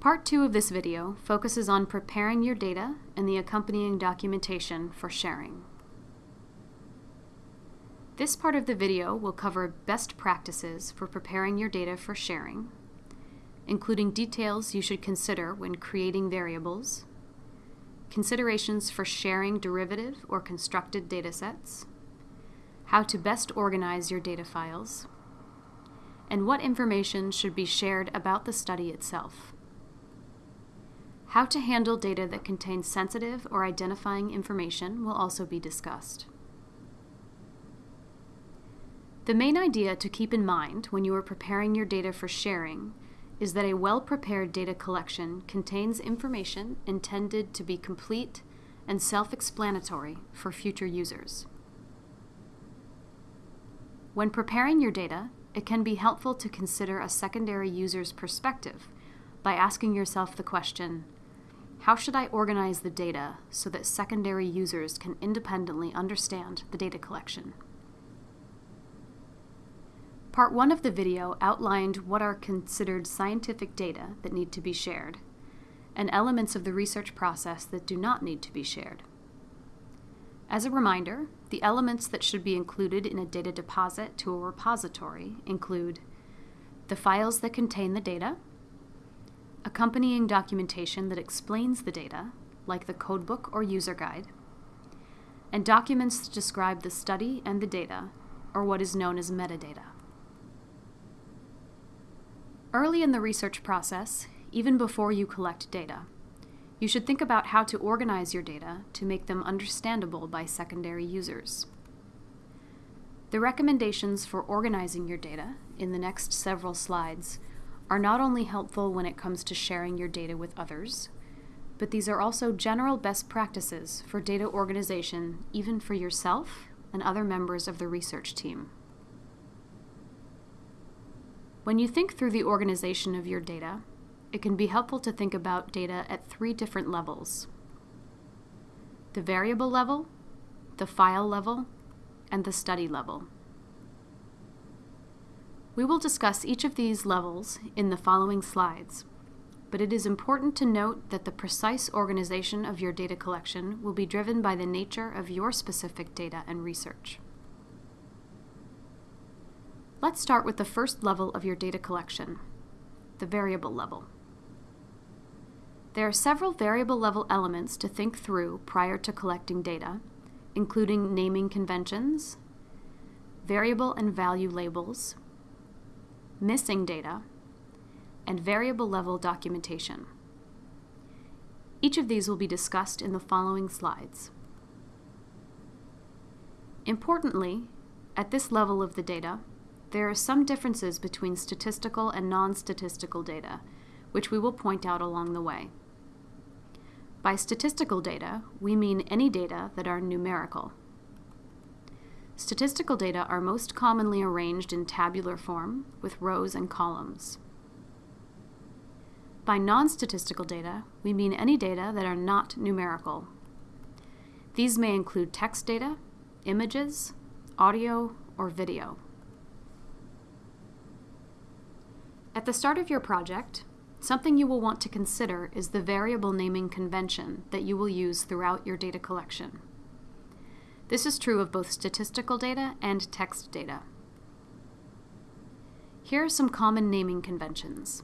Part 2 of this video focuses on preparing your data and the accompanying documentation for sharing. This part of the video will cover best practices for preparing your data for sharing, including details you should consider when creating variables, considerations for sharing derivative or constructed datasets, how to best organize your data files, and what information should be shared about the study itself. How to handle data that contains sensitive or identifying information will also be discussed. The main idea to keep in mind when you are preparing your data for sharing is that a well-prepared data collection contains information intended to be complete and self-explanatory for future users. When preparing your data, it can be helpful to consider a secondary user's perspective by asking yourself the question, how should I organize the data so that secondary users can independently understand the data collection? Part 1 of the video outlined what are considered scientific data that need to be shared, and elements of the research process that do not need to be shared. As a reminder, the elements that should be included in a data deposit to a repository include the files that contain the data, accompanying documentation that explains the data, like the codebook or user guide, and documents that describe the study and the data, or what is known as metadata. Early in the research process, even before you collect data, you should think about how to organize your data to make them understandable by secondary users. The recommendations for organizing your data in the next several slides are not only helpful when it comes to sharing your data with others, but these are also general best practices for data organization even for yourself and other members of the research team. When you think through the organization of your data, it can be helpful to think about data at three different levels. The variable level, the file level, and the study level. We will discuss each of these levels in the following slides, but it is important to note that the precise organization of your data collection will be driven by the nature of your specific data and research. Let's start with the first level of your data collection, the variable level. There are several variable level elements to think through prior to collecting data, including naming conventions, variable and value labels, missing data, and variable level documentation. Each of these will be discussed in the following slides. Importantly, at this level of the data, there are some differences between statistical and non-statistical data, which we will point out along the way. By statistical data, we mean any data that are numerical. Statistical data are most commonly arranged in tabular form with rows and columns. By non-statistical data, we mean any data that are not numerical. These may include text data, images, audio, or video. At the start of your project, something you will want to consider is the variable naming convention that you will use throughout your data collection. This is true of both statistical data and text data. Here are some common naming conventions.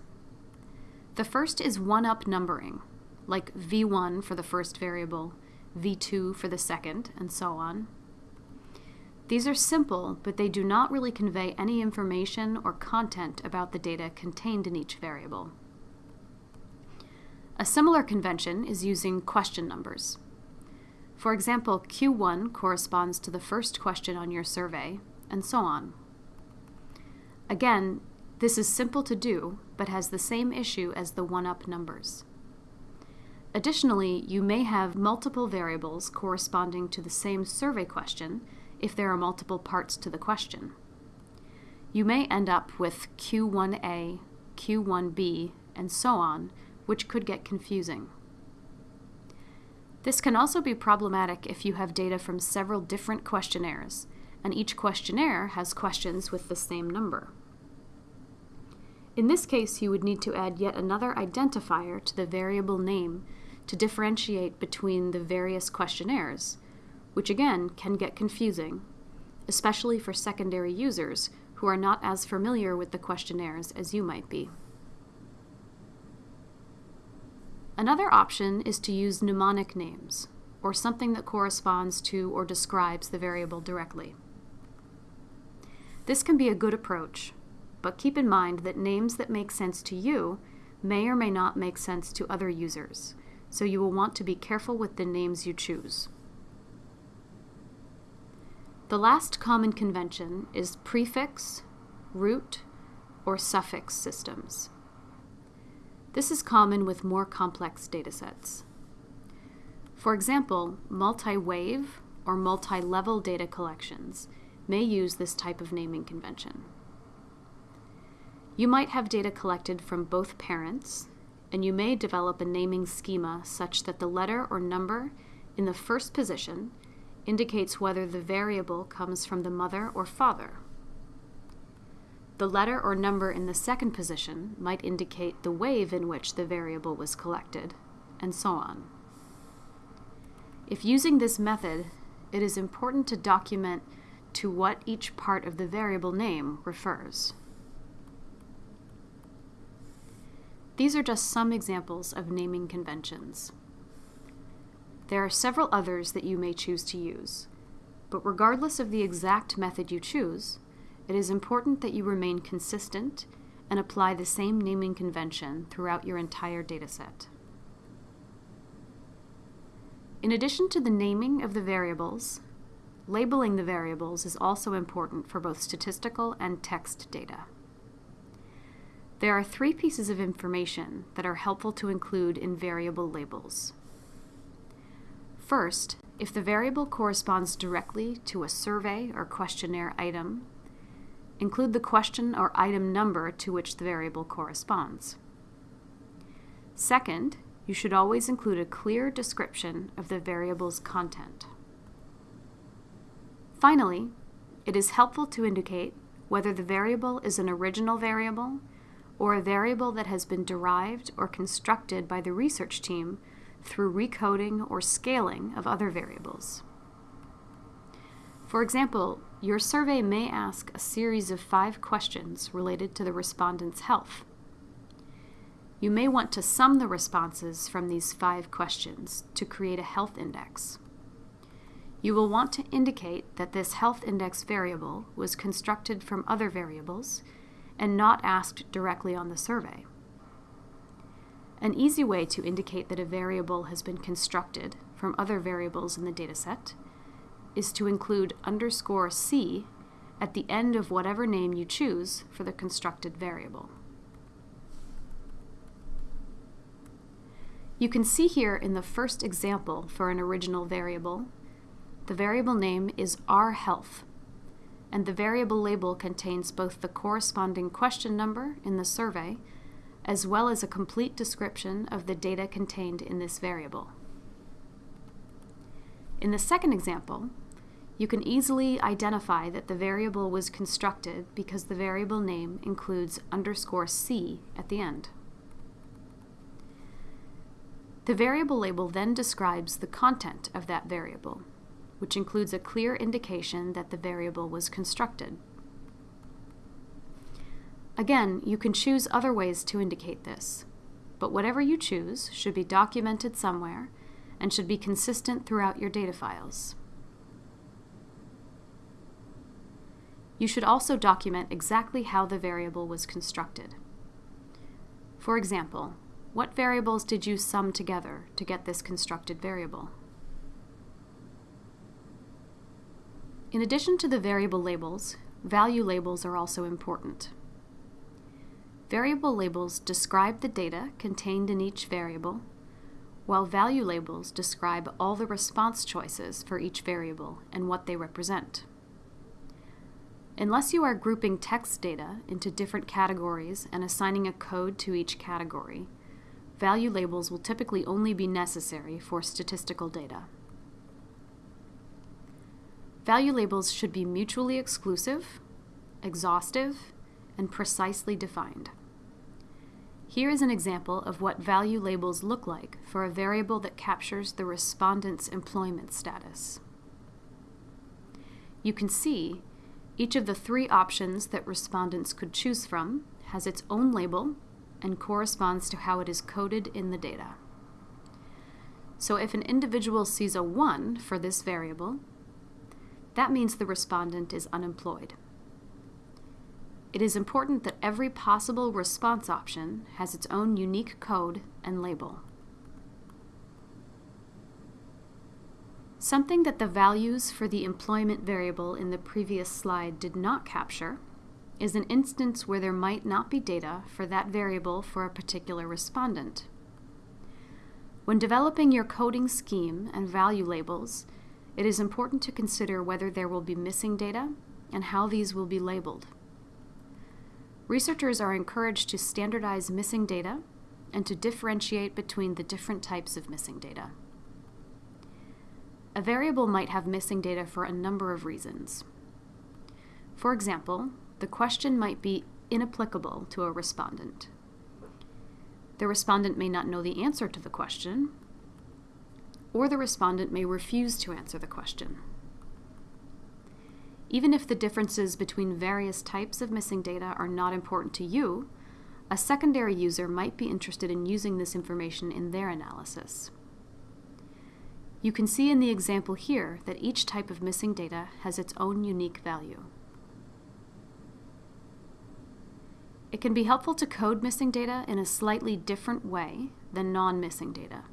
The first is one-up numbering, like v1 for the first variable, v2 for the second, and so on. These are simple, but they do not really convey any information or content about the data contained in each variable. A similar convention is using question numbers. For example, Q1 corresponds to the first question on your survey, and so on. Again, this is simple to do, but has the same issue as the one-up numbers. Additionally, you may have multiple variables corresponding to the same survey question if there are multiple parts to the question. You may end up with Q1A, Q1B, and so on, which could get confusing. This can also be problematic if you have data from several different questionnaires, and each questionnaire has questions with the same number. In this case, you would need to add yet another identifier to the variable name to differentiate between the various questionnaires, which again can get confusing, especially for secondary users who are not as familiar with the questionnaires as you might be. Another option is to use mnemonic names, or something that corresponds to or describes the variable directly. This can be a good approach, but keep in mind that names that make sense to you may or may not make sense to other users, so you will want to be careful with the names you choose. The last common convention is prefix, root, or suffix systems. This is common with more complex datasets. For example, multi-wave or multi-level data collections may use this type of naming convention. You might have data collected from both parents, and you may develop a naming schema such that the letter or number in the first position indicates whether the variable comes from the mother or father. The letter or number in the second position might indicate the wave in which the variable was collected, and so on. If using this method, it is important to document to what each part of the variable name refers. These are just some examples of naming conventions. There are several others that you may choose to use, but regardless of the exact method you choose, it is important that you remain consistent and apply the same naming convention throughout your entire dataset. In addition to the naming of the variables, labeling the variables is also important for both statistical and text data. There are three pieces of information that are helpful to include in variable labels. First, if the variable corresponds directly to a survey or questionnaire item, include the question or item number to which the variable corresponds. Second, you should always include a clear description of the variable's content. Finally, it is helpful to indicate whether the variable is an original variable or a variable that has been derived or constructed by the research team through recoding or scaling of other variables. For example, your survey may ask a series of five questions related to the respondent's health. You may want to sum the responses from these five questions to create a health index. You will want to indicate that this health index variable was constructed from other variables and not asked directly on the survey. An easy way to indicate that a variable has been constructed from other variables in the dataset is to include underscore c at the end of whatever name you choose for the constructed variable. You can see here in the first example for an original variable, the variable name is rhealth and the variable label contains both the corresponding question number in the survey as well as a complete description of the data contained in this variable. In the second example, you can easily identify that the variable was constructed because the variable name includes underscore c at the end. The variable label then describes the content of that variable, which includes a clear indication that the variable was constructed. Again, you can choose other ways to indicate this, but whatever you choose should be documented somewhere and should be consistent throughout your data files. You should also document exactly how the variable was constructed. For example, what variables did you sum together to get this constructed variable? In addition to the variable labels, value labels are also important. Variable labels describe the data contained in each variable, while value labels describe all the response choices for each variable and what they represent. Unless you are grouping text data into different categories and assigning a code to each category, value labels will typically only be necessary for statistical data. Value labels should be mutually exclusive, exhaustive, and precisely defined. Here is an example of what value labels look like for a variable that captures the respondent's employment status. You can see each of the three options that respondents could choose from has its own label and corresponds to how it is coded in the data. So if an individual sees a 1 for this variable, that means the respondent is unemployed. It is important that every possible response option has its own unique code and label. Something that the values for the employment variable in the previous slide did not capture is an instance where there might not be data for that variable for a particular respondent. When developing your coding scheme and value labels, it is important to consider whether there will be missing data and how these will be labeled. Researchers are encouraged to standardize missing data and to differentiate between the different types of missing data. A variable might have missing data for a number of reasons. For example, the question might be inapplicable to a respondent. The respondent may not know the answer to the question, or the respondent may refuse to answer the question. Even if the differences between various types of missing data are not important to you, a secondary user might be interested in using this information in their analysis. You can see in the example here that each type of missing data has its own unique value. It can be helpful to code missing data in a slightly different way than non-missing data.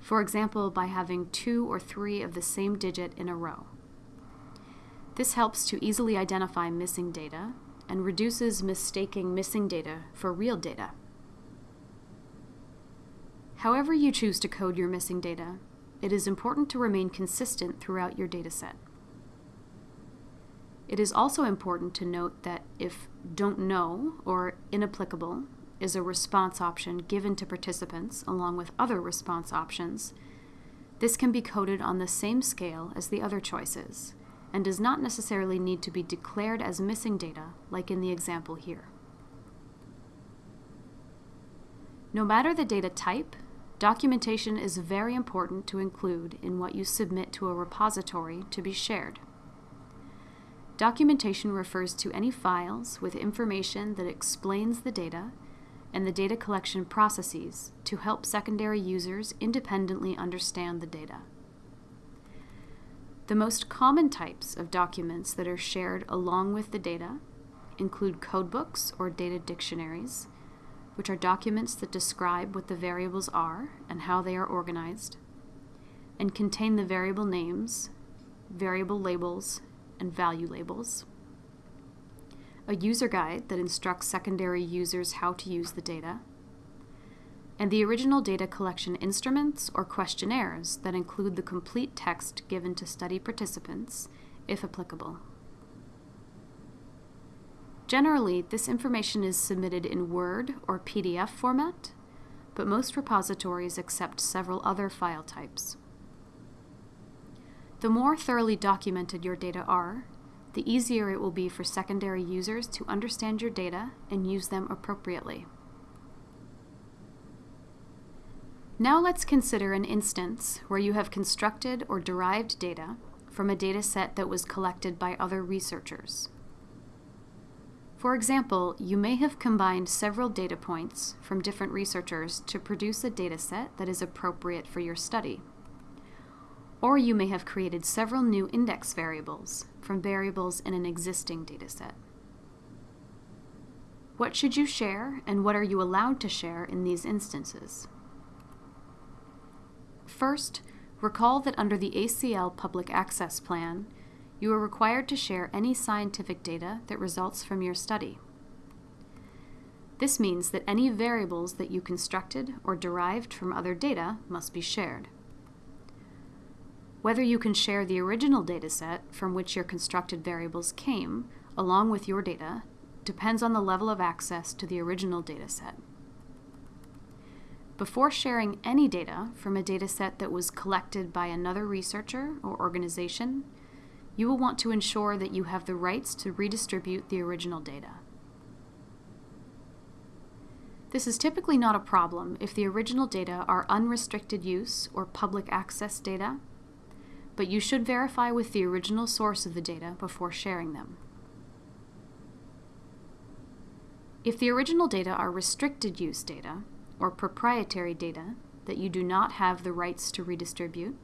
For example, by having two or three of the same digit in a row. This helps to easily identify missing data and reduces mistaking missing data for real data. However you choose to code your missing data, it is important to remain consistent throughout your dataset. It is also important to note that if don't know or inapplicable is a response option given to participants along with other response options, this can be coded on the same scale as the other choices and does not necessarily need to be declared as missing data like in the example here. No matter the data type, documentation is very important to include in what you submit to a repository to be shared. Documentation refers to any files with information that explains the data and the data collection processes to help secondary users independently understand the data. The most common types of documents that are shared along with the data include codebooks or data dictionaries, which are documents that describe what the variables are and how they are organized, and contain the variable names, variable labels, and value labels, a user guide that instructs secondary users how to use the data, and the original data collection instruments or questionnaires that include the complete text given to study participants, if applicable. Generally, this information is submitted in Word or PDF format, but most repositories accept several other file types. The more thoroughly documented your data are, the easier it will be for secondary users to understand your data and use them appropriately. Now let's consider an instance where you have constructed or derived data from a data set that was collected by other researchers. For example, you may have combined several data points from different researchers to produce a data set that is appropriate for your study. Or you may have created several new index variables from variables in an existing dataset. What should you share and what are you allowed to share in these instances? First, recall that under the ACL Public Access Plan, you are required to share any scientific data that results from your study. This means that any variables that you constructed or derived from other data must be shared. Whether you can share the original dataset from which your constructed variables came, along with your data, depends on the level of access to the original dataset. Before sharing any data from a dataset that was collected by another researcher or organization, you will want to ensure that you have the rights to redistribute the original data. This is typically not a problem if the original data are unrestricted use or public access data, but you should verify with the original source of the data before sharing them. If the original data are restricted use data, or proprietary data that you do not have the rights to redistribute,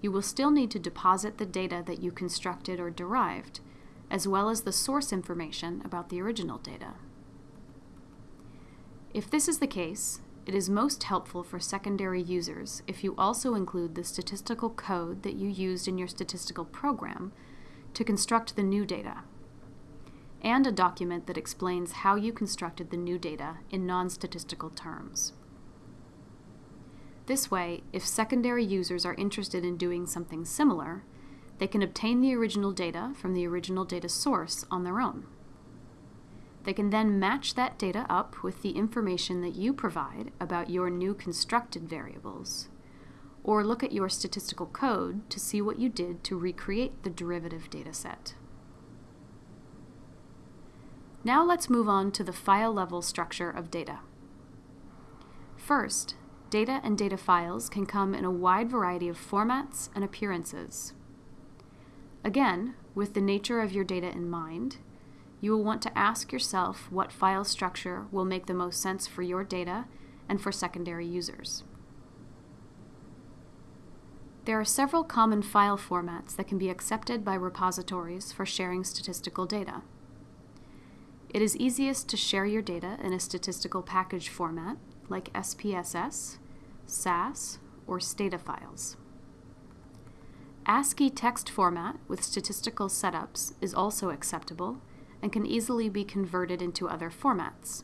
you will still need to deposit the data that you constructed or derived, as well as the source information about the original data. If this is the case, it is most helpful for secondary users if you also include the statistical code that you used in your statistical program to construct the new data, and a document that explains how you constructed the new data in non-statistical terms. This way, if secondary users are interested in doing something similar, they can obtain the original data from the original data source on their own. They can then match that data up with the information that you provide about your new constructed variables, or look at your statistical code to see what you did to recreate the derivative dataset. Now let's move on to the file level structure of data. First, data and data files can come in a wide variety of formats and appearances. Again, with the nature of your data in mind, you will want to ask yourself what file structure will make the most sense for your data and for secondary users. There are several common file formats that can be accepted by repositories for sharing statistical data. It is easiest to share your data in a statistical package format like SPSS, SAS, or Stata files. ASCII text format with statistical setups is also acceptable and can easily be converted into other formats.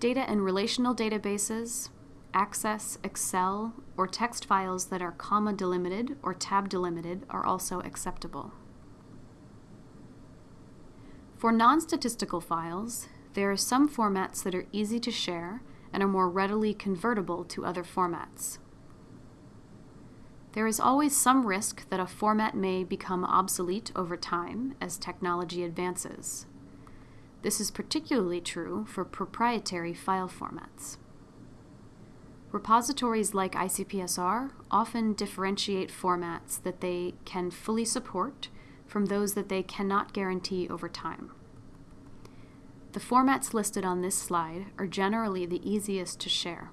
Data in relational databases, Access, Excel, or text files that are comma delimited or tab delimited are also acceptable. For non-statistical files, there are some formats that are easy to share and are more readily convertible to other formats. There is always some risk that a format may become obsolete over time as technology advances. This is particularly true for proprietary file formats. Repositories like ICPSR often differentiate formats that they can fully support from those that they cannot guarantee over time. The formats listed on this slide are generally the easiest to share.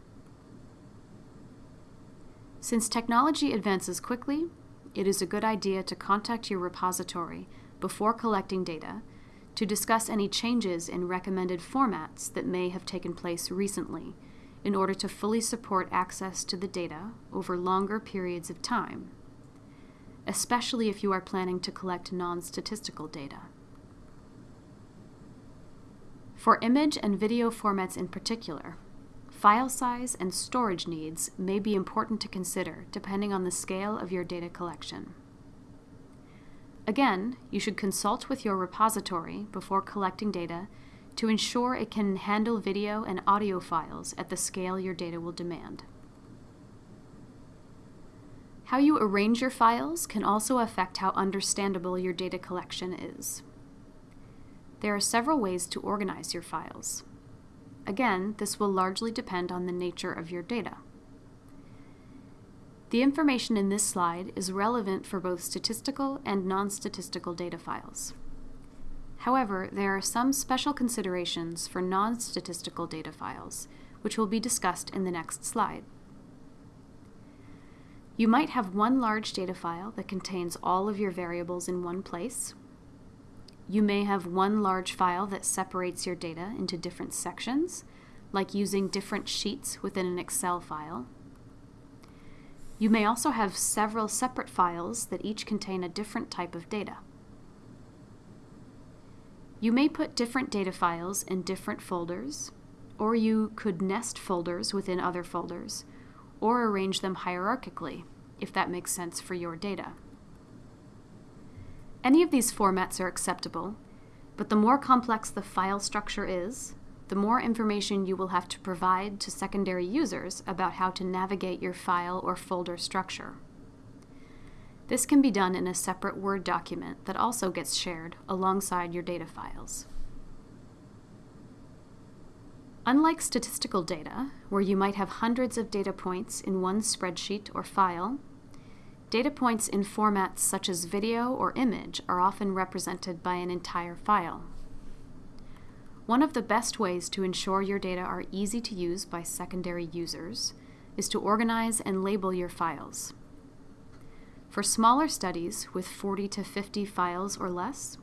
Since technology advances quickly, it is a good idea to contact your repository before collecting data to discuss any changes in recommended formats that may have taken place recently in order to fully support access to the data over longer periods of time, especially if you are planning to collect non-statistical data. For image and video formats in particular, File size and storage needs may be important to consider depending on the scale of your data collection. Again, you should consult with your repository before collecting data to ensure it can handle video and audio files at the scale your data will demand. How you arrange your files can also affect how understandable your data collection is. There are several ways to organize your files. Again, this will largely depend on the nature of your data. The information in this slide is relevant for both statistical and non-statistical data files. However, there are some special considerations for non-statistical data files, which will be discussed in the next slide. You might have one large data file that contains all of your variables in one place, you may have one large file that separates your data into different sections, like using different sheets within an Excel file. You may also have several separate files that each contain a different type of data. You may put different data files in different folders, or you could nest folders within other folders, or arrange them hierarchically, if that makes sense for your data. Any of these formats are acceptable, but the more complex the file structure is, the more information you will have to provide to secondary users about how to navigate your file or folder structure. This can be done in a separate Word document that also gets shared alongside your data files. Unlike statistical data, where you might have hundreds of data points in one spreadsheet or file, data points in formats such as video or image are often represented by an entire file. One of the best ways to ensure your data are easy to use by secondary users is to organize and label your files. For smaller studies with 40 to 50 files or less,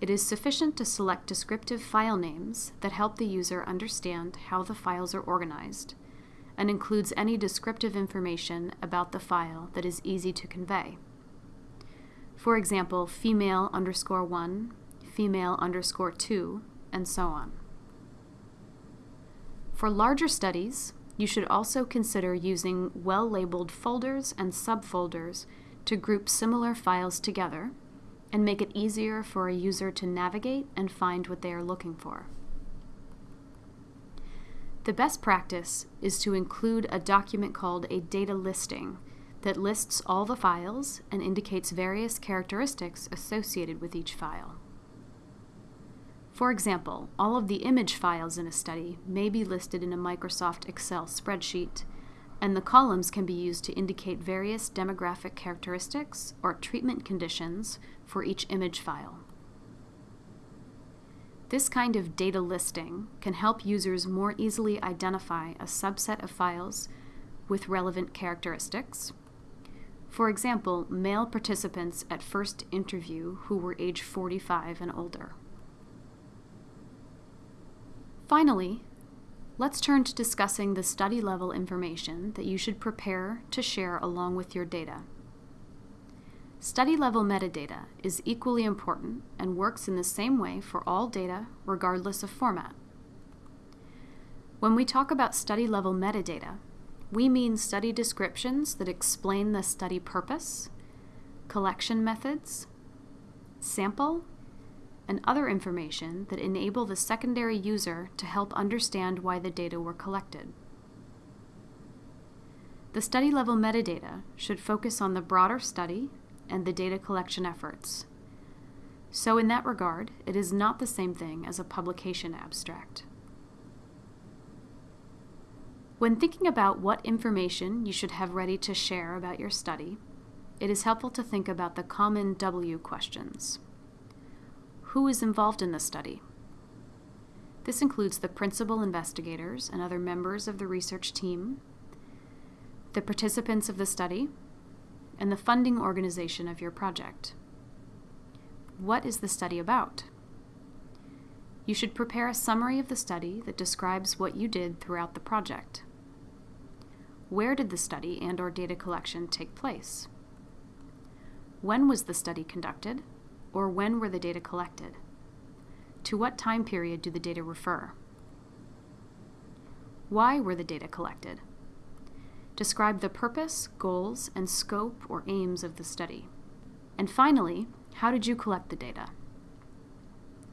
it is sufficient to select descriptive file names that help the user understand how the files are organized and includes any descriptive information about the file that is easy to convey. For example, female underscore 1, female underscore 2, and so on. For larger studies, you should also consider using well-labeled folders and subfolders to group similar files together and make it easier for a user to navigate and find what they are looking for. The best practice is to include a document called a data listing that lists all the files and indicates various characteristics associated with each file. For example, all of the image files in a study may be listed in a Microsoft Excel spreadsheet, and the columns can be used to indicate various demographic characteristics or treatment conditions for each image file. This kind of data listing can help users more easily identify a subset of files with relevant characteristics. For example, male participants at first interview who were age 45 and older. Finally, let's turn to discussing the study level information that you should prepare to share along with your data. Study level metadata is equally important and works in the same way for all data regardless of format. When we talk about study level metadata, we mean study descriptions that explain the study purpose, collection methods, sample, and other information that enable the secondary user to help understand why the data were collected. The study level metadata should focus on the broader study and the data collection efforts. So in that regard, it is not the same thing as a publication abstract. When thinking about what information you should have ready to share about your study, it is helpful to think about the common W questions. Who is involved in the study? This includes the principal investigators and other members of the research team, the participants of the study, and the funding organization of your project. What is the study about? You should prepare a summary of the study that describes what you did throughout the project. Where did the study and or data collection take place? When was the study conducted, or when were the data collected? To what time period do the data refer? Why were the data collected? Describe the purpose, goals, and scope or aims of the study. And finally, how did you collect the data?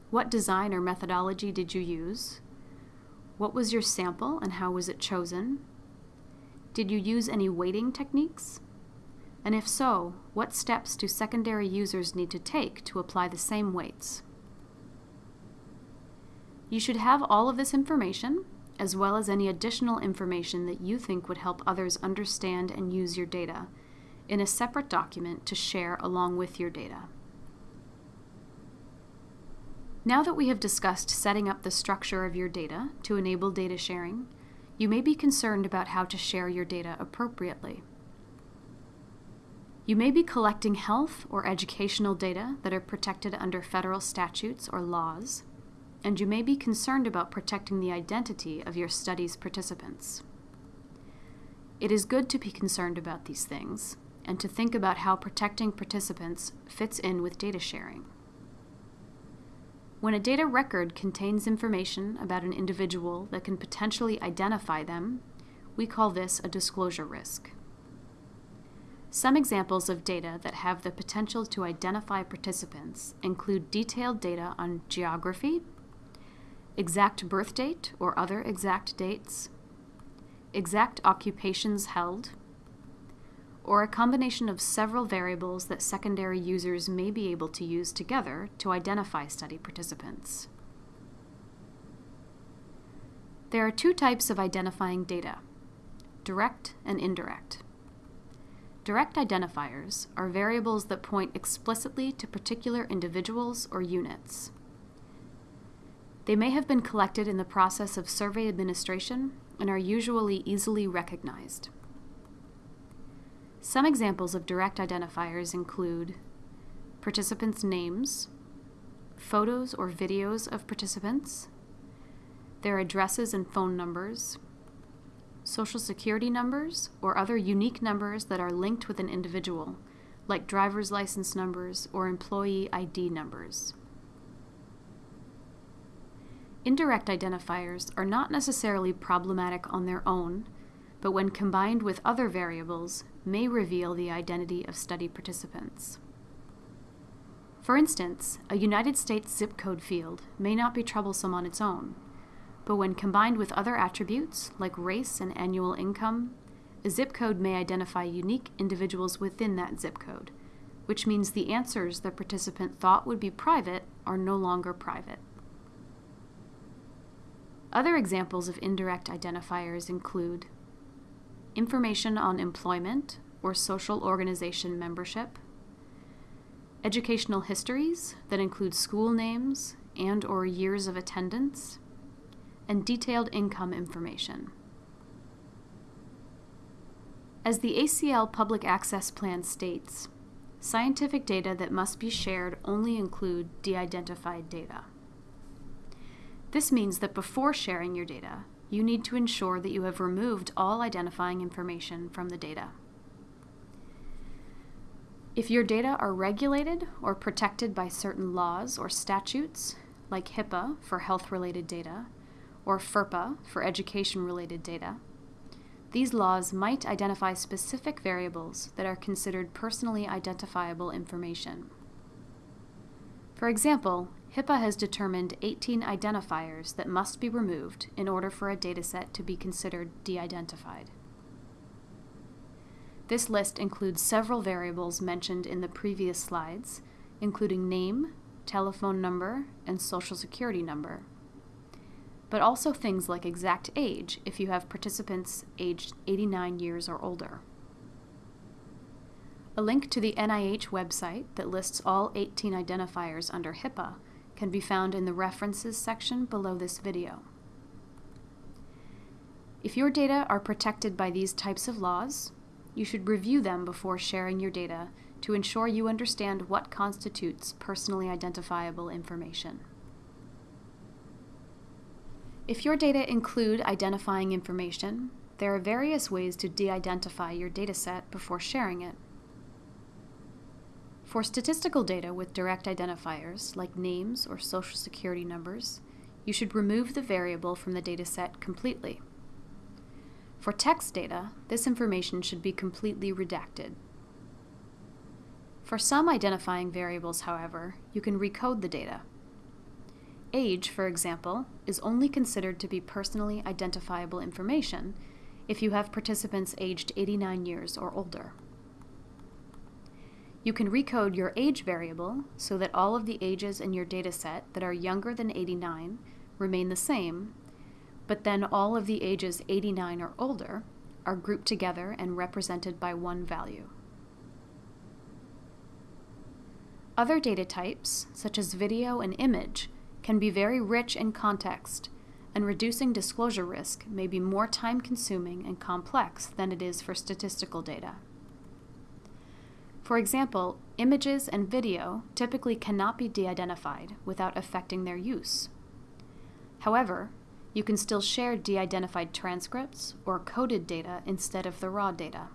What design or methodology did you use? What was your sample and how was it chosen? Did you use any weighting techniques? And if so, what steps do secondary users need to take to apply the same weights? You should have all of this information as well as any additional information that you think would help others understand and use your data, in a separate document to share along with your data. Now that we have discussed setting up the structure of your data to enable data sharing, you may be concerned about how to share your data appropriately. You may be collecting health or educational data that are protected under federal statutes or laws, and you may be concerned about protecting the identity of your study's participants. It is good to be concerned about these things and to think about how protecting participants fits in with data sharing. When a data record contains information about an individual that can potentially identify them, we call this a disclosure risk. Some examples of data that have the potential to identify participants include detailed data on geography, exact birth date or other exact dates, exact occupations held, or a combination of several variables that secondary users may be able to use together to identify study participants. There are two types of identifying data, direct and indirect. Direct identifiers are variables that point explicitly to particular individuals or units. They may have been collected in the process of survey administration and are usually easily recognized. Some examples of direct identifiers include participants' names, photos or videos of participants, their addresses and phone numbers, social security numbers, or other unique numbers that are linked with an individual, like driver's license numbers or employee ID numbers. Indirect identifiers are not necessarily problematic on their own, but when combined with other variables, may reveal the identity of study participants. For instance, a United States zip code field may not be troublesome on its own, but when combined with other attributes like race and annual income, a zip code may identify unique individuals within that zip code, which means the answers the participant thought would be private are no longer private. Other examples of indirect identifiers include information on employment or social organization membership, educational histories that include school names and or years of attendance, and detailed income information. As the ACL Public Access Plan states, scientific data that must be shared only include de-identified data. This means that before sharing your data, you need to ensure that you have removed all identifying information from the data. If your data are regulated or protected by certain laws or statutes, like HIPAA for health-related data, or FERPA for education related data. These laws might identify specific variables that are considered personally identifiable information. For example, HIPAA has determined 18 identifiers that must be removed in order for a dataset to be considered de-identified. This list includes several variables mentioned in the previous slides, including name, telephone number, and social security number, but also things like exact age if you have participants aged 89 years or older. A link to the NIH website that lists all 18 identifiers under HIPAA can be found in the References section below this video. If your data are protected by these types of laws, you should review them before sharing your data to ensure you understand what constitutes personally identifiable information. If your data include identifying information, there are various ways to de-identify your dataset before sharing it. For statistical data with direct identifiers, like names or social security numbers, you should remove the variable from the dataset completely. For text data, this information should be completely redacted. For some identifying variables, however, you can recode the data Age, for example, is only considered to be personally identifiable information if you have participants aged 89 years or older. You can recode your age variable so that all of the ages in your dataset that are younger than 89 remain the same, but then all of the ages 89 or older are grouped together and represented by one value. Other data types, such as video and image, can be very rich in context, and reducing disclosure risk may be more time consuming and complex than it is for statistical data. For example, images and video typically cannot be de-identified without affecting their use. However, you can still share de-identified transcripts or coded data instead of the raw data.